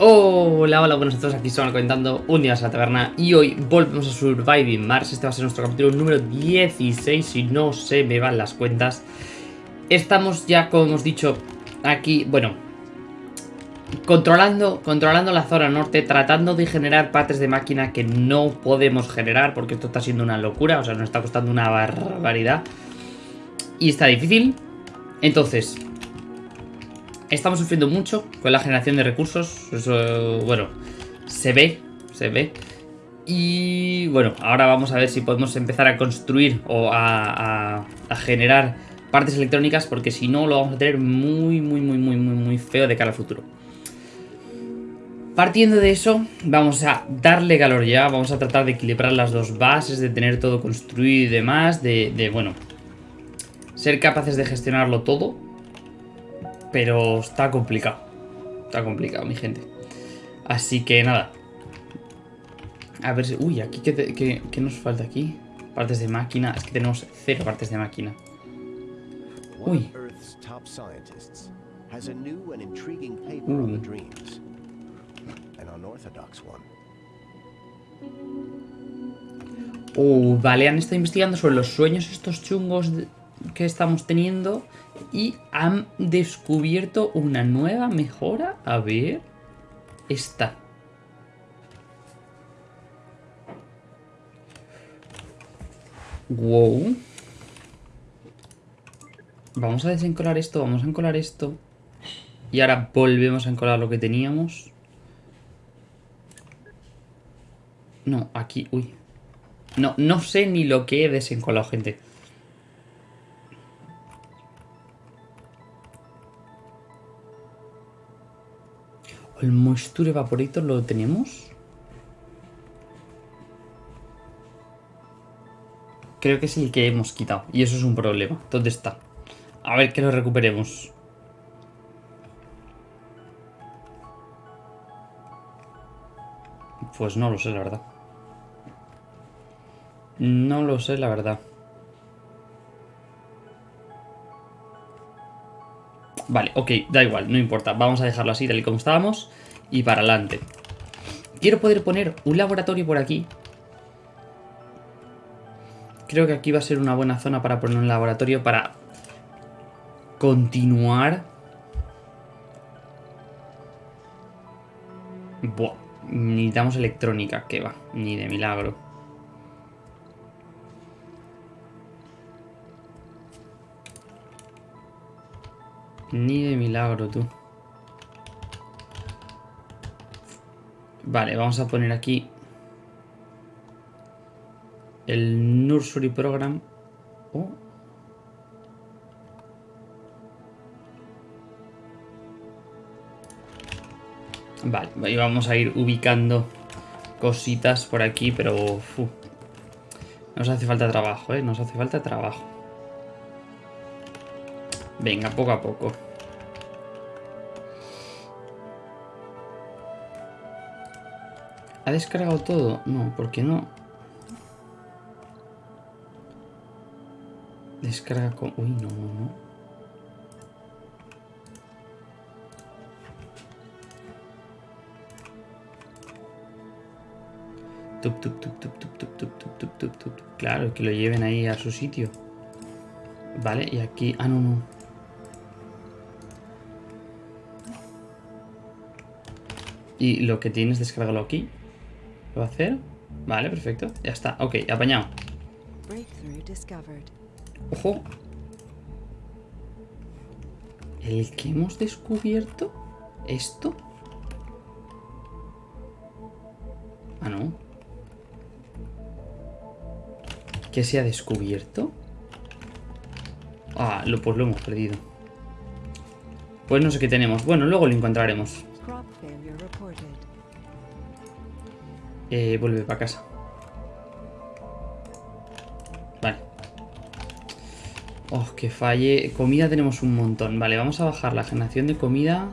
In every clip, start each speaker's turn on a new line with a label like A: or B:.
A: Hola, hola, buenos días, aquí estamos comentando un día a la taberna y hoy volvemos a Surviving Mars, este va a ser nuestro capítulo número 16 si no se me van las cuentas. Estamos ya, como hemos dicho, aquí, bueno, controlando, controlando la zona norte, tratando de generar partes de máquina que no podemos generar porque esto está siendo una locura, o sea, nos está costando una barbaridad y está difícil. Entonces, Estamos sufriendo mucho con la generación de recursos. Eso, bueno, se ve, se ve. Y bueno, ahora vamos a ver si podemos empezar a construir o a, generar partes electrónicas porque si no lo vamos a tener muy, muy, muy, muy, muy, muy feo de cara al futuro. Partiendo de eso, vamos a darle calor ya, vamos a tratar de equilibrar las dos bases, de tener todo construido y demás, de, de bueno, ser capaces de gestionarlo todo pero está complicado. Está complicado, mi gente. Así que nada. A ver si... Uy, aquí ¿qué, nos falta aquí? Partes de máquina. Es que tenemos cero partes de máquina. Uy. Uh. vale, han estado investigando sobre los sueños estos chungos que estamos teniendo y han descubierto una nueva mejora. A ver. Esta. Wow. Vamos a desencolar esto, vamos a encolar esto. Y ahora volvemos a encolar lo que teníamos. No, aquí, uy. No, no sé ni lo que he desencolado, gente. El Moisture Evaporator lo tenemos. Creo que es el que hemos quitado. Y eso es un problema. ¿Dónde está? A ver que lo recuperemos. Pues no lo sé, la verdad. No lo sé, la verdad. Vale, ok, da igual, no importa. Vamos a dejarlo así, tal y como estábamos. Y para adelante. Quiero poder poner un laboratorio por aquí. Creo que aquí va a ser una buena zona para poner un laboratorio para continuar. Buah, necesitamos electrónica, que va, ni de milagro. Ni de milagro, tú. Vale, vamos a poner aquí el Nursery Program. Oh. Vale, y vamos a ir ubicando cositas por aquí, pero nos hace falta trabajo, ¿eh? Nos hace falta trabajo. Venga, poco a poco. ¿Ha descargado todo? No, ¿por qué no? Descarga con... Uy, no, no. Tup, tup, tup, tup, tup, tup, tup, tup, tup, tup, Claro, que lo lleven ahí a su sitio. Vale, y aquí... Ah, no, no. Y lo que tienes, descargarlo aquí. ¿Lo va a hacer? Vale, perfecto. Ya está. Ok, apañado. Ojo. ¿El que hemos descubierto? ¿Esto? Ah, no. ¿Qué se ha descubierto? Ah, lo, pues lo hemos perdido. Pues no sé qué tenemos. Bueno, luego lo encontraremos. Eh, vuelve para casa. Vale. Oh, que falle. Comida tenemos un montón. Vale, vamos a bajar la generación de comida.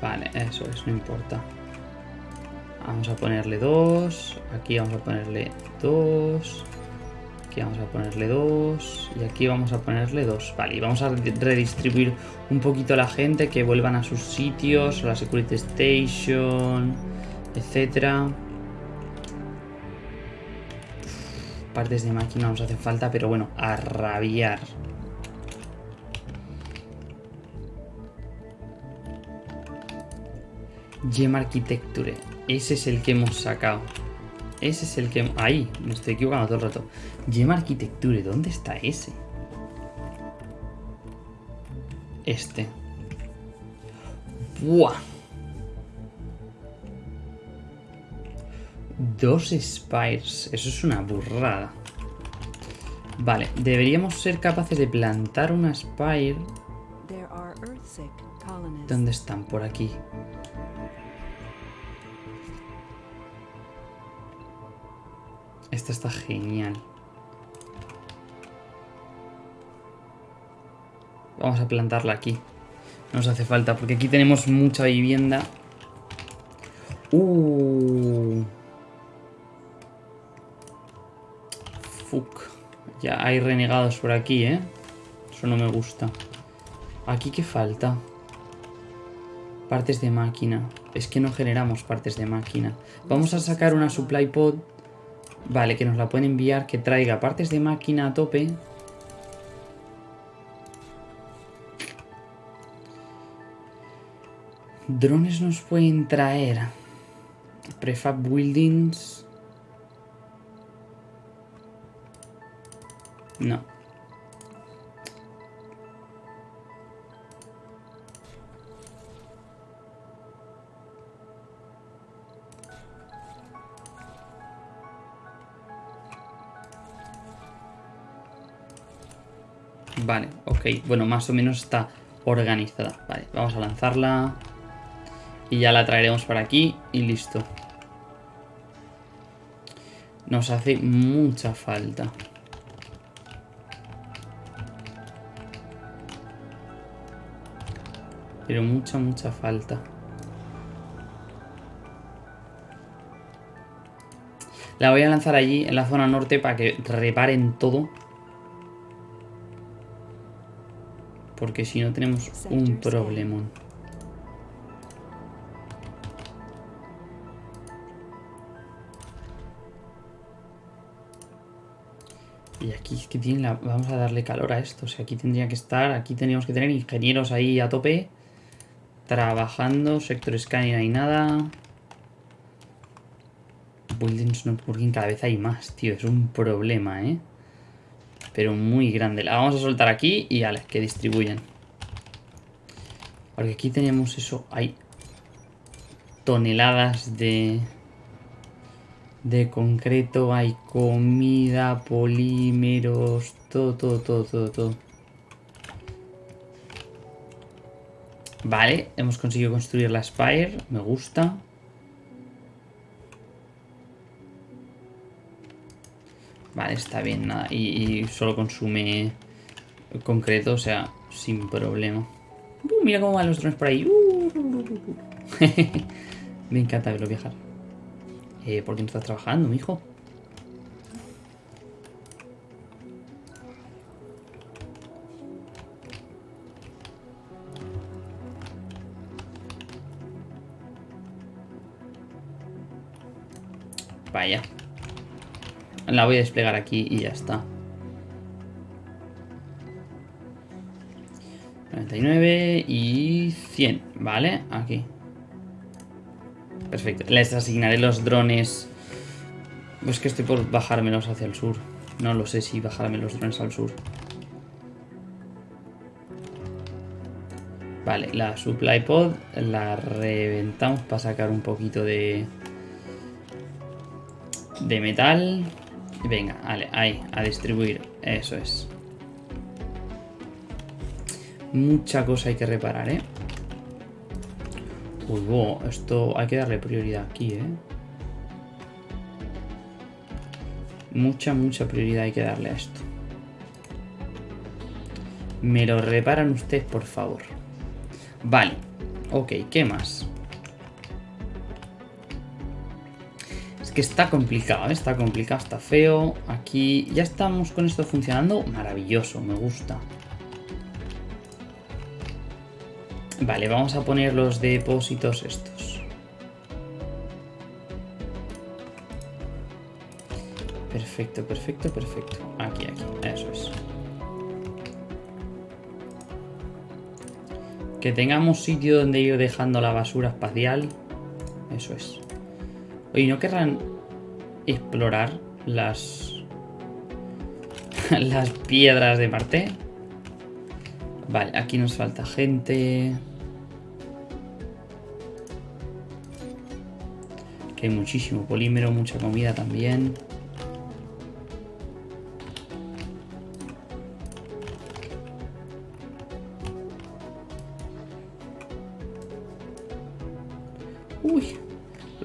A: Vale, eso es, no importa. Vamos a ponerle dos. Aquí vamos a ponerle dos. Aquí vamos a ponerle dos. Y aquí vamos a ponerle dos. Vale, y vamos a redistribuir un poquito a la gente que vuelvan a sus sitios, a la Security Station, etcétera. Partes de máquina nos hace falta, pero bueno, a rabiar. Gem Architecture. Ese es el que hemos sacado. Ese es el que... Ahí, me estoy equivocando todo el rato. Gem Architecture, ¿dónde está ese? Este. ¡Buah! Dos Spires. Eso es una burrada. Vale, deberíamos ser capaces de plantar una Spire. ¿Dónde están? Por aquí. Esta está genial. Vamos a plantarla aquí. Nos hace falta, porque aquí tenemos mucha vivienda. Uh. Fuck. Ya hay renegados por aquí, ¿eh? Eso no me gusta. ¿Aquí qué falta? Partes de máquina. Es que no generamos partes de máquina. Vamos a sacar una supply pod Vale, que nos la pueden enviar, que traiga partes de máquina a tope. Drones nos pueden traer. Prefab buildings. No. Vale, ok. Bueno, más o menos está organizada. Vale, vamos a lanzarla. Y ya la traeremos para aquí y listo. Nos hace mucha falta. Pero mucha, mucha falta. La voy a lanzar allí, en la zona norte, para que reparen todo. Porque si no tenemos un problemón. Y aquí es que tiene la... vamos a darle calor a esto. O sea, aquí tendría que estar, aquí tendríamos que tener ingenieros ahí a tope. Trabajando, sector scanning hay nada. Buildings no porque cada vez hay más, tío. Es un problema, ¿eh? Pero muy grande. La vamos a soltar aquí y vale, que distribuyen. Porque aquí tenemos eso, hay toneladas de de concreto, hay comida, polímeros, todo, todo, todo, todo, todo. Vale, hemos conseguido construir la Spire, me gusta. Vale, está bien, nada. Y, solo consume concreto, o sea, sin problema. Uh, mira cómo van los drones por ahí. Uh, Me encanta verlo viajar. Eh, ¿Por qué no estás trabajando, mijo? Vaya. La voy a desplegar aquí y ya está. 99 y 100, ¿vale? Aquí. Perfecto. Les asignaré los drones. Pues que estoy por bajármelos hacia el sur. No lo sé si bajarme los drones al sur. Vale, la supply pod la reventamos para sacar un poquito de, de metal. Venga, vale, ahí, a distribuir. Eso es. Mucha cosa hay que reparar, ¿eh? Uy, esto hay que darle prioridad aquí, ¿eh? Mucha, mucha prioridad hay que darle a esto. Me lo reparan ustedes, por favor. Vale. Ok, ¿qué más? Que está complicado, ¿eh? está complicado, está feo. Aquí ya estamos con esto funcionando. Maravilloso, me gusta. Vale, vamos a poner los depósitos estos. Perfecto, perfecto, perfecto. Aquí, aquí, eso es. Que tengamos sitio donde ir dejando la basura espacial. Eso es. Oye, ¿no querrán explorar las... las piedras de Marte? Vale, aquí nos falta gente. Que hay muchísimo polímero, mucha comida también.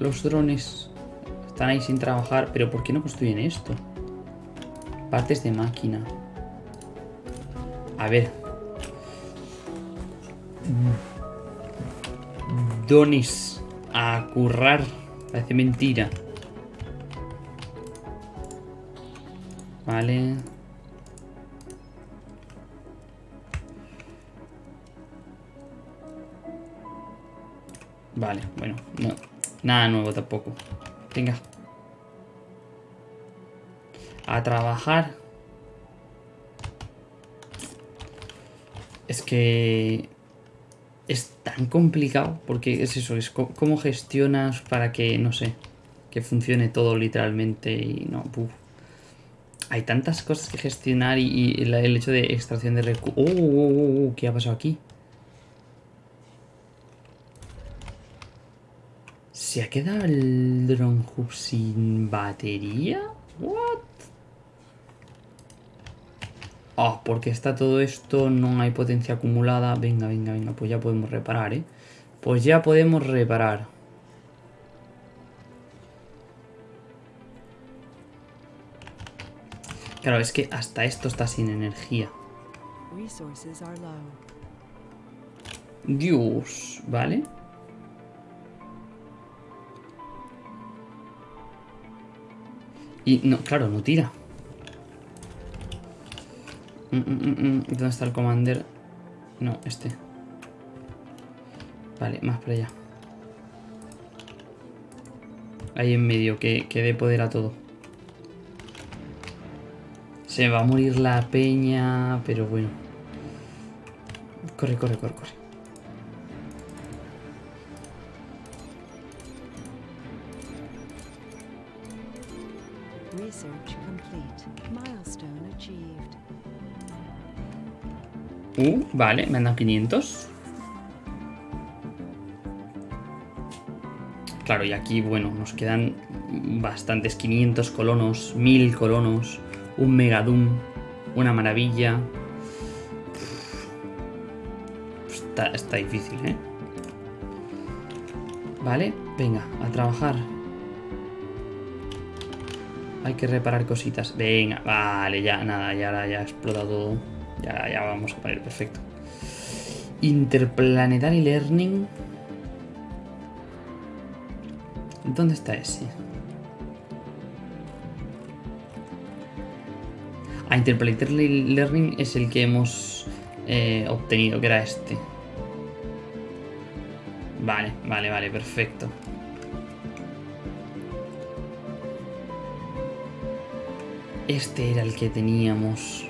A: Los drones están ahí sin trabajar. Pero ¿por qué no construyen esto? Partes de máquina. A ver. Donis a currar. Parece mentira. Vale. Vale, bueno, no, nada nuevo tampoco. Venga. A trabajar. Es que es tan complicado porque es eso, es cómo gestionas para que, no sé, que funcione todo literalmente y no, Hay tantas cosas que gestionar y, el hecho de extracción de recursos... ¡Oh, oh, oh, qué ha pasado aquí? ¿Se ha quedado el drone hub sin batería? ¿What? Ah, porque está todo esto, no hay potencia acumulada. Venga, venga, venga, pues ya podemos reparar, ¿eh? Pues ya podemos reparar. Claro, es que hasta esto está sin energía. Dios, ¿vale? Y no, claro, no tira. Mm, mm, mm, ¿Dónde está el commander? No, este. Vale, más para allá. Ahí en medio, que, que dé poder a todo. Se va a morir la peña, pero bueno. Corre, corre, corre, corre. Vale, me han dado 500. Claro, y aquí, bueno, nos quedan bastantes 500 colonos, 1000 colonos, un megadum, una maravilla. Está, está difícil, ¿eh? Vale, venga, a trabajar. Hay que reparar cositas. Venga, vale, ya, nada, ya, ya ha explotado todo. Ya, ya vamos a poner perfecto. Interplanetary Learning. ¿Dónde está ese? Ah, Interplanetary Learning es el que hemos eh, obtenido, que era este. Vale, vale, vale, perfecto. Este era el que teníamos.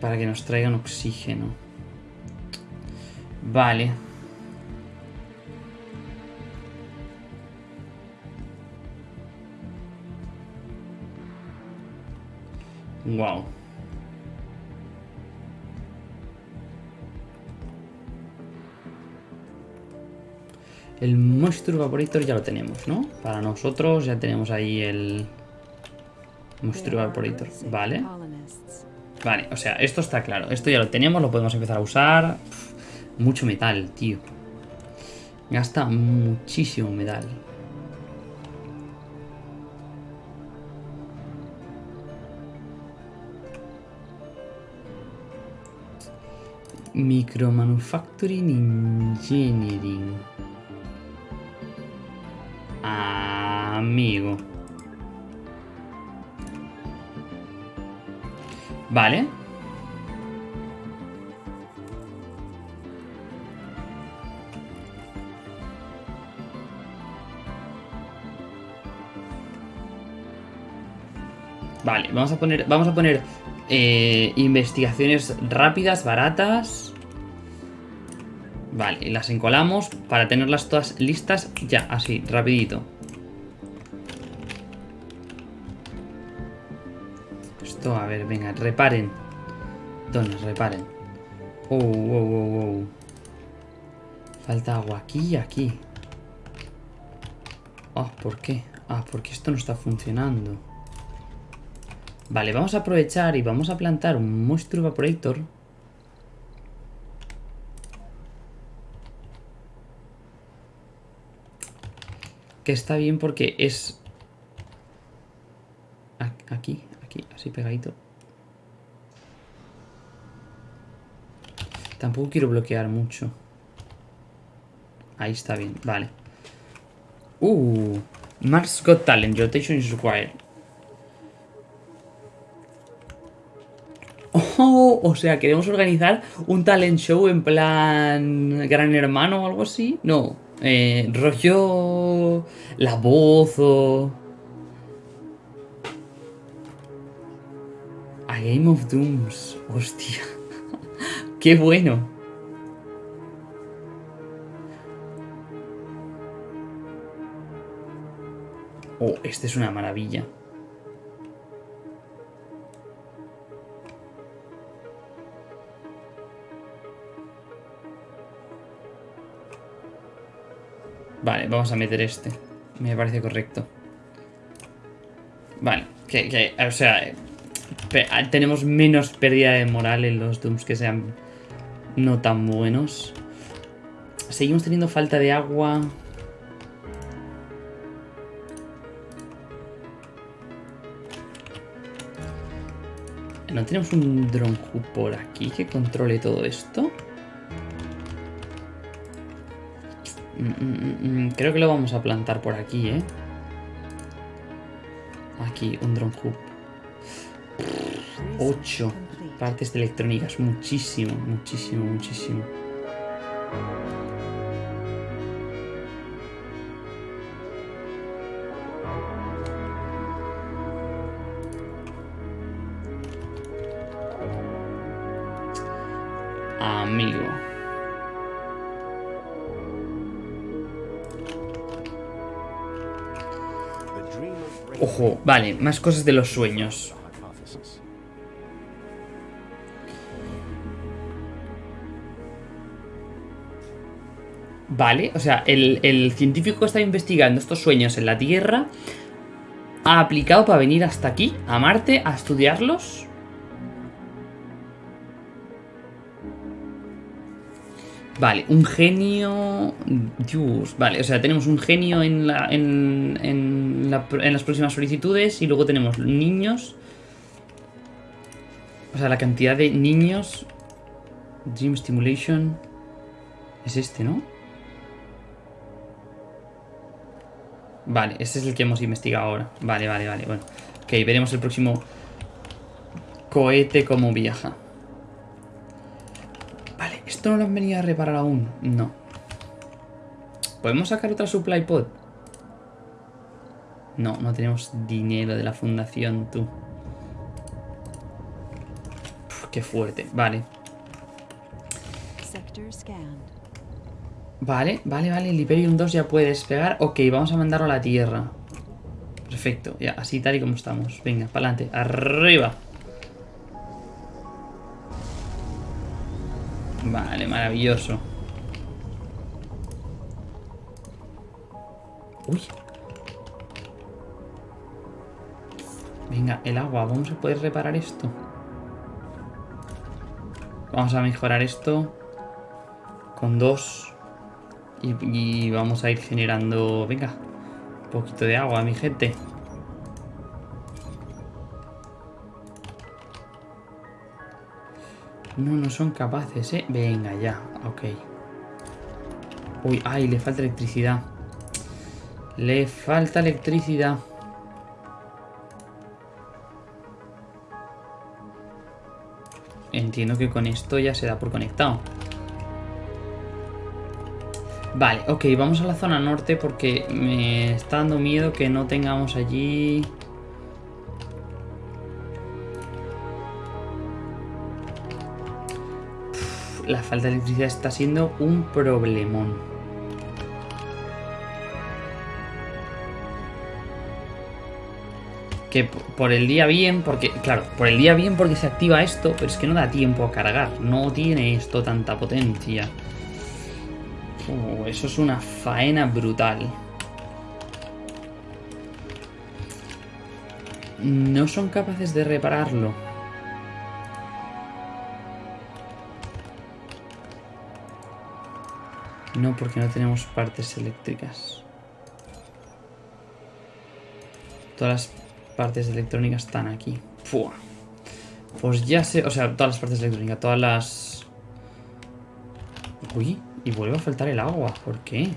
A: Para que nos traigan oxígeno. Vale. Wow. El Moisture Vaporator ya lo tenemos, ¿no? Para nosotros ya tenemos ahí el Moisture Vaporator. Vale. Vale, o sea, esto está claro. Esto ya lo tenemos, lo podemos empezar a usar. mucho metal, tío. Gasta muchísimo metal. Micromanufacturing Engineering. amigo. Vale. Vale, vamos a poner, vamos a poner eh, investigaciones rápidas, baratas. Vale, las encolamos para tenerlas todas listas ya, así, rapidito. Venga, reparen. Donas, reparen. Oh, oh, oh, oh. Falta agua aquí y aquí. Ah, ¿por qué? Ah, porque esto no está funcionando. Vale, vamos a aprovechar y vamos a plantar un Moisture Evaporator. Que está bien porque es... Aquí, aquí, así pegadito. Tampoco quiero bloquear mucho. Ahí está bien, vale. Uh, Mars Got Talent, rotation is required. Oh, o sea, queremos organizar un talent show en plan Gran Hermano o algo así. No, eh, rollo la voz o... A Game of Dooms. Hostia. Qué bueno. Oh, este es una maravilla. Vale, vamos a meter este. Me parece correcto. Vale, que, o sea, tenemos menos pérdida de moral en los Dooms que sean no tan buenos. Seguimos teniendo falta de agua. ¿No tenemos un drone por aquí que controle todo esto? Mm, mm, mm, creo que lo vamos a plantar por aquí, ¿eh? Aquí, un drone hub. 8 partes electrónicas. Muchísimo, muchísimo, muchísimo. Amigo. Ojo, vale, más cosas de los sueños. Vale, o sea, el, científico que está investigando estos sueños en la Tierra ha aplicado para venir hasta aquí, a Marte, a estudiarlos. Vale, un genio... Dios, vale, o sea, tenemos un genio en, la, en, en, las próximas solicitudes y luego tenemos niños. O sea, la cantidad de niños... Dream Stimulation... Es este, ¿no? Vale, este es el que hemos investigado ahora. Vale, vale, vale, bueno. Ok, veremos el próximo cohete cómo viaja. ¿Esto no lo han venido a reparar aún? No. ¿Podemos sacar otra supply pod? No, no tenemos dinero de la fundación, tú. qué fuerte. Vale. Vale, vale, vale. El Hyperion 2 ya puede despegar. Ok, vamos a mandarlo a la Tierra. Perfecto. Ya, así tal y como estamos. Venga, para adelante. Arriba. Vale, maravilloso. Uy. Venga, el agua. Vamos a poder reparar esto. Vamos a mejorar esto. Con dos. Y, vamos a ir generando... Venga. Un poquito de agua, mi gente. No, no son capaces, ¿eh? Venga, ya, ok. Uy, ay, le falta electricidad. Le falta electricidad. Entiendo que con esto ya se da por conectado. Vale, ok, vamos a la zona norte porque me está dando miedo que no tengamos allí... la falta de electricidad está siendo un problemón. Que por el día bien, porque, claro, por el día bien porque se activa esto, pero es que no da tiempo a cargar. No tiene esto tanta potencia. Uh, eso es una faena brutal. No son capaces de repararlo. No, porque no tenemos partes eléctricas. Todas las partes electrónicas están aquí. Pues ya sé, o sea, todas las partes electrónicas, todas las... Uy, y vuelve a faltar el agua, ¿por qué?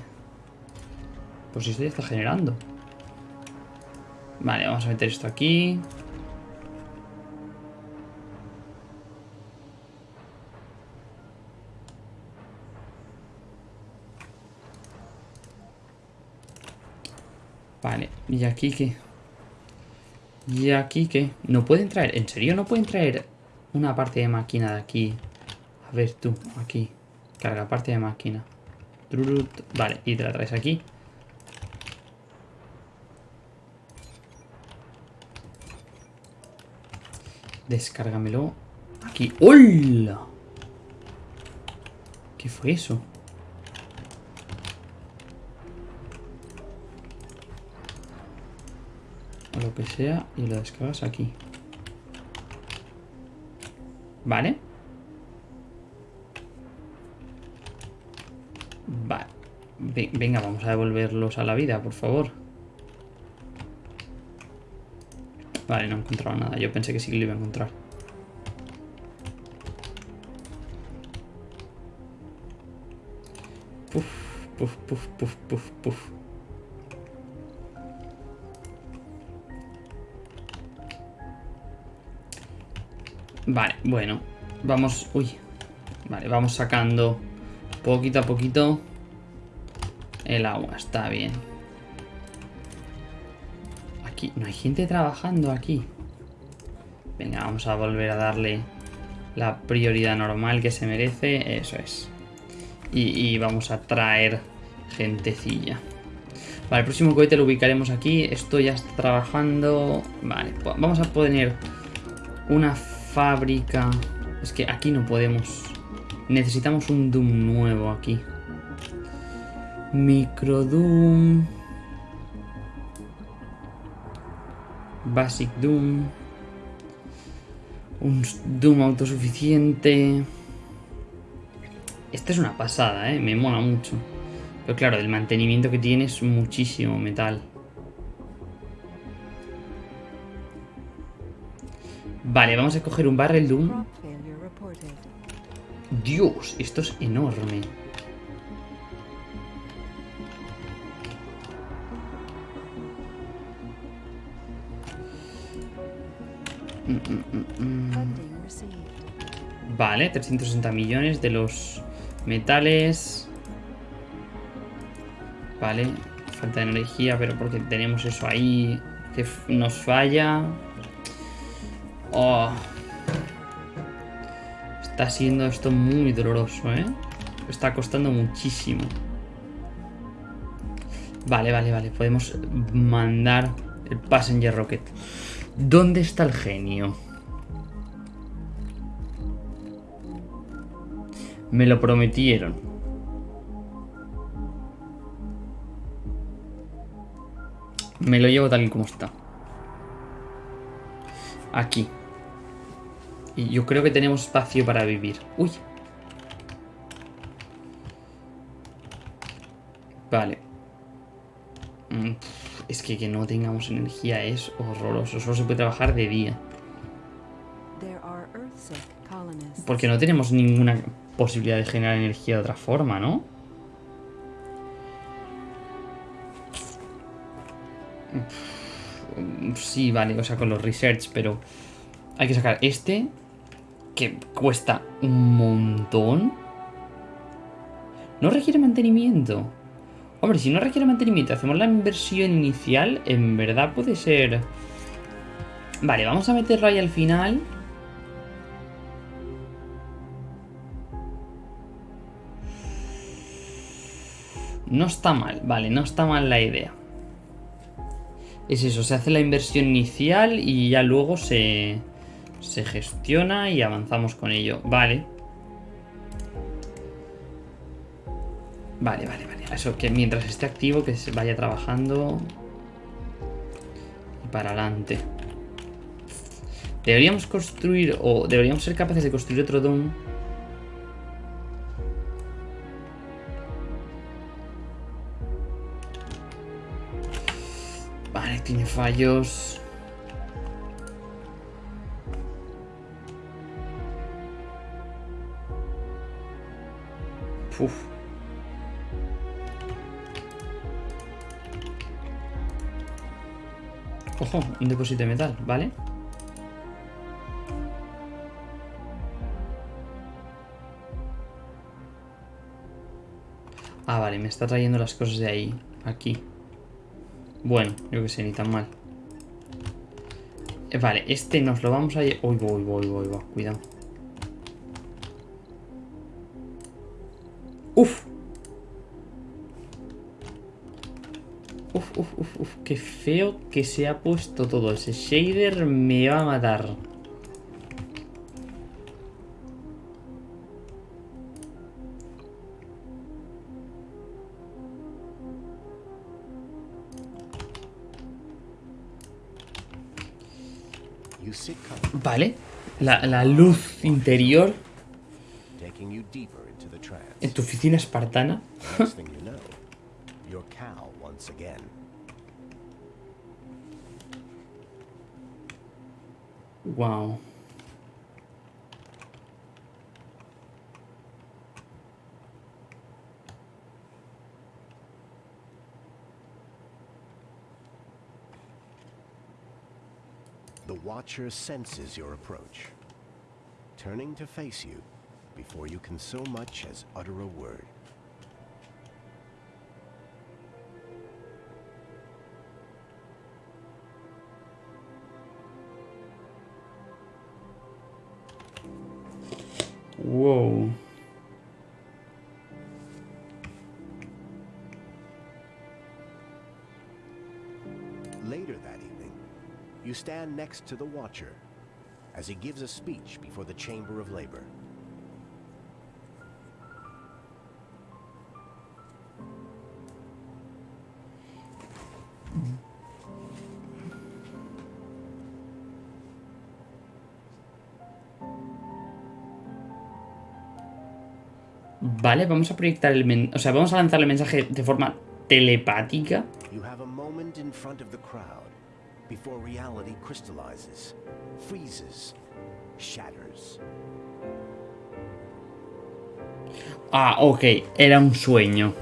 A: Pues esto ya está generando. Vale, vamos a meter esto aquí. Vale, ¿y aquí qué? ¿Y aquí qué? ¿No pueden traer? ¿En serio no pueden traer una parte de máquina de aquí? A ver tú, aquí. Carga parte de máquina. Vale, y te la traes aquí. Descárgamelo aquí. ¡Hola! ¿Qué fue eso? lo que sea y lo descargas aquí. ¿Vale? Vale. Venga, vamos a devolverlos a la vida, por favor. Vale, no he encontrado nada. Yo pensé que sí que lo iba a encontrar. Puf, puf, puf, puf, puf, puf. Vale, bueno. Vamos... Uy. Vale, vamos sacando poquito a poquito el agua. Está bien. Aquí. No hay gente trabajando aquí. Venga, vamos a volver a darle la prioridad normal que se merece. Eso es. Y, vamos a traer gentecilla. Vale, el próximo cohete lo ubicaremos aquí. Esto ya está trabajando. Vale, vamos a poner una fábrica. Es que aquí no podemos. Necesitamos un Doom nuevo aquí. Micro Doom. Basic Doom. Un Doom autosuficiente. Esta es una pasada, ¿eh? Me mola mucho. Pero claro, el mantenimiento que tiene es muchísimo metal. Vale, vamos a coger un Barrel Doom. Dios, esto es enorme. Mm, mm, mm, vale, 360 millones de los metales. Vale, falta de energía, pero porque tenemos eso ahí que nos falla. Oh. Está siendo esto muy doloroso, ¿eh? Está costando muchísimo. Vale, vale, vale. Podemos mandar el Passenger Rocket. ¿Dónde está el genio? Me lo prometieron. Me lo llevo tal y como está. Aquí. Y yo creo que tenemos espacio para vivir. Uy. Vale. Mm, es que que no tengamos energía es horroroso. Solo se puede trabajar de día. Porque no tenemos ninguna posibilidad de generar energía de otra forma, ¿no? Sí, vale, o sea, con los research, pero hay que sacar este, que cuesta un montón. No requiere mantenimiento. Hombre, si no requiere mantenimiento, hacemos la inversión inicial, en verdad puede ser... Vale, vamos a meterlo ahí al final. No está mal, vale, no está mal la idea. Es eso, se hace la inversión inicial y ya luego se, se gestiona y avanzamos con ello. Vale. Vale, vale, vale. Eso que mientras esté activo, que se vaya trabajando. Y para adelante. Deberíamos construir, o deberíamos ser capaces de construir otro dom Vale, tiene fallos. Uf. Ojo, un depósito de metal, ¿vale? Ah, vale, me está trayendo las cosas de ahí, aquí. Bueno, yo que sé, ni tan mal. Eh, vale, este nos lo vamos a... Uy, voy, voy, voy, voy, cuidado. Uf. Uf, uf, uf, uf. Qué feo que se ha puesto todo. Ese shader me va a matar. Vale. La, la luz interior. En tu oficina espartana. wow.
B: The Watcher senses your approach, turning to face you before you can so much as utter a word.
A: Whoa.
B: Later that evening, you stand next to the Watcher as he gives a speech before the Chamber of Labor.
A: Vale, vamos a proyectar el men o sea, vamos a lanzar el mensaje de forma telepática.
B: You have a moment in front of the crowd before reality crystallizes, freezes, shatters.
A: Ah, ok, era un sueño.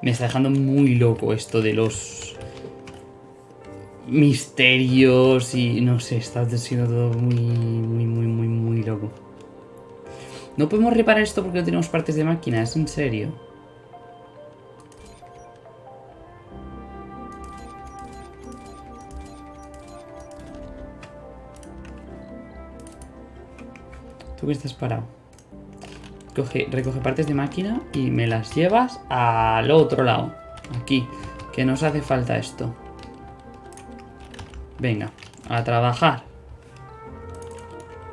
A: Me está dejando muy loco esto de los misterios y no sé, está siendo todo muy, muy, muy, muy, muy loco. No podemos reparar esto porque no tenemos partes de máquina, es en serio. ¿Tú que estás parado? Coge, recoge partes de máquina y me las llevas al otro lado. Aquí, que nos hace falta esto. Venga, a trabajar.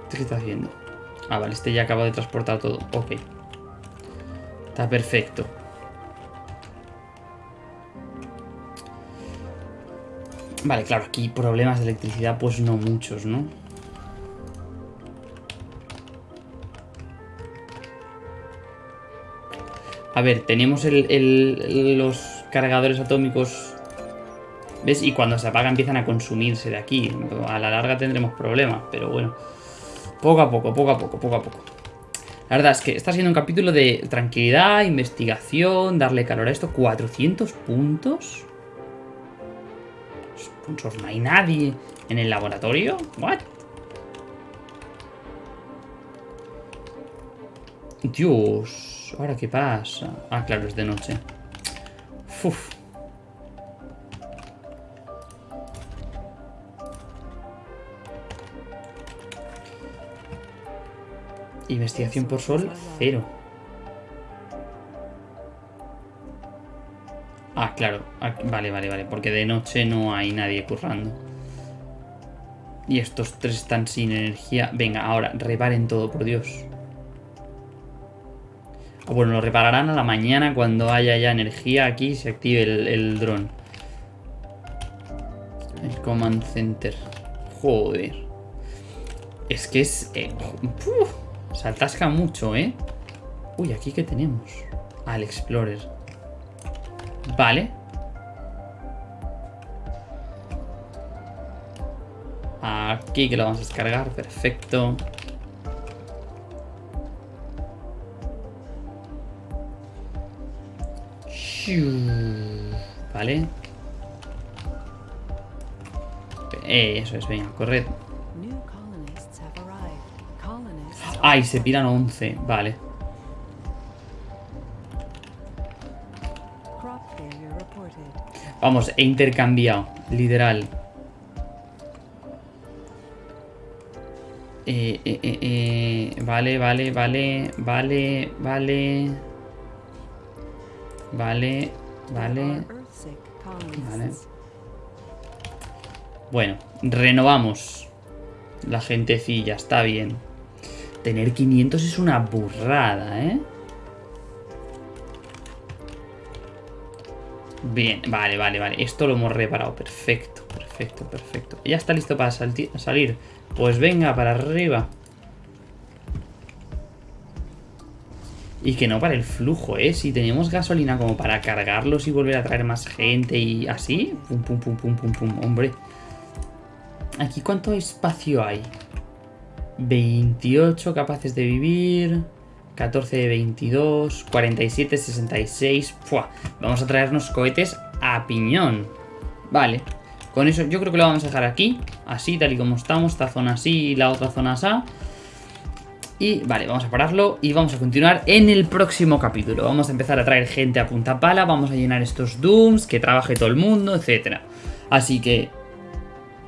A: ¿Este qué está haciendo? Ah, vale, este ya acaba de transportar todo. Ok. Está perfecto. Vale, claro, aquí problemas de electricidad pues no muchos, ¿no? A ver, tenemos el- los cargadores atómicos ¿Ves? Y cuando se apaga empiezan a consumirse de aquí. A la larga tendremos problemas, pero bueno. Poco a poco, poco a poco, poco a poco. La verdad es que está siendo un capítulo de tranquilidad, investigación, darle calor a esto. 400 puntos. Sponsors, no hay nadie en el laboratorio. What? Dios, ¿ahora qué pasa? Ah, claro, es de noche. Uf. Investigación por sol, cero. Ah, claro. Vale, vale, vale. Porque de noche no hay nadie currando. Y estos tres están sin energía. Venga, ahora, reparen todo, por Dios. Ah, bueno, lo repararán a la mañana cuando haya ya energía aquí y se active el, dron. El command center. Joder. Es que es... Eh, se atasca mucho, ¿eh? Uy, ¿aquí qué tenemos? Al Explorer. Vale. Aquí que lo vamos a descargar. Perfecto. Vale. Eso es, venga, corred. Ay, se piran 11, vale. Vamos, he intercambiado, literal. Eh, eh, eh, eh, vale, vale, vale, vale, vale. Vale, vale. Vale. Bueno, renovamos. La gentecilla, está bien. Tener 500 es una burrada, ¿eh? Bien, vale, vale, vale. Esto lo hemos reparado. Perfecto, perfecto, perfecto. Ya está listo para salir. Pues venga, para arriba. Y que no para el flujo, ¿eh? Si tenemos gasolina como para cargarlos y volver a traer más gente y así. Pum, pum, pum, pum, pum, pum. Hombre. Aquí, ¿cuánto espacio hay? 28 capaces de vivir. 14 de 22. 47, 66. Vamos a traernos cohetes a piñón. Vale. Con eso yo creo que lo vamos a dejar aquí. Así, tal y como estamos. Esta zona así y la otra zona así. Y vale, vamos a pararlo y vamos a continuar en el próximo capítulo. Vamos a empezar a traer gente a punta pala, vamos a llenar estos dooms, que trabaje todo el mundo, etcétera. Así que,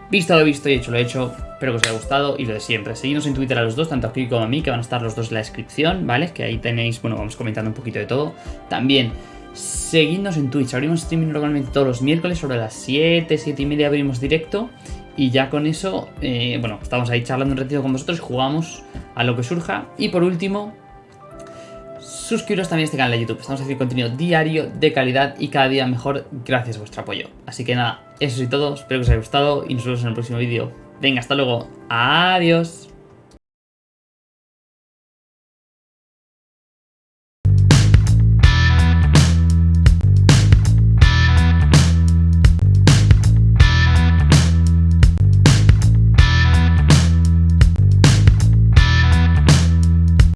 A: visto lo visto y hecho lo hecho, espero que os haya gustado y lo de siempre. Seguidnos en Twitter a los dos, tanto a como a mí, que van a estar los dos en la descripción, ¿vale? Que ahí tenéis, bueno, vamos comentando un poquito de todo. También, seguidnos en Twitch, abrimos streaming normalmente todos los miércoles sobre las 7, 7 y media abrimos directo. Y ya con eso, eh, bueno, estamos ahí charlando un ratito con vosotros, jugamos a lo que surja. Y por último, suscribiros también a este canal de YouTube. Estamos haciendo contenido diario, de calidad y cada día mejor gracias a vuestro apoyo. Así que nada, eso es todo. Espero que os haya gustado y nos vemos en el próximo vídeo. Venga, hasta luego. Adiós.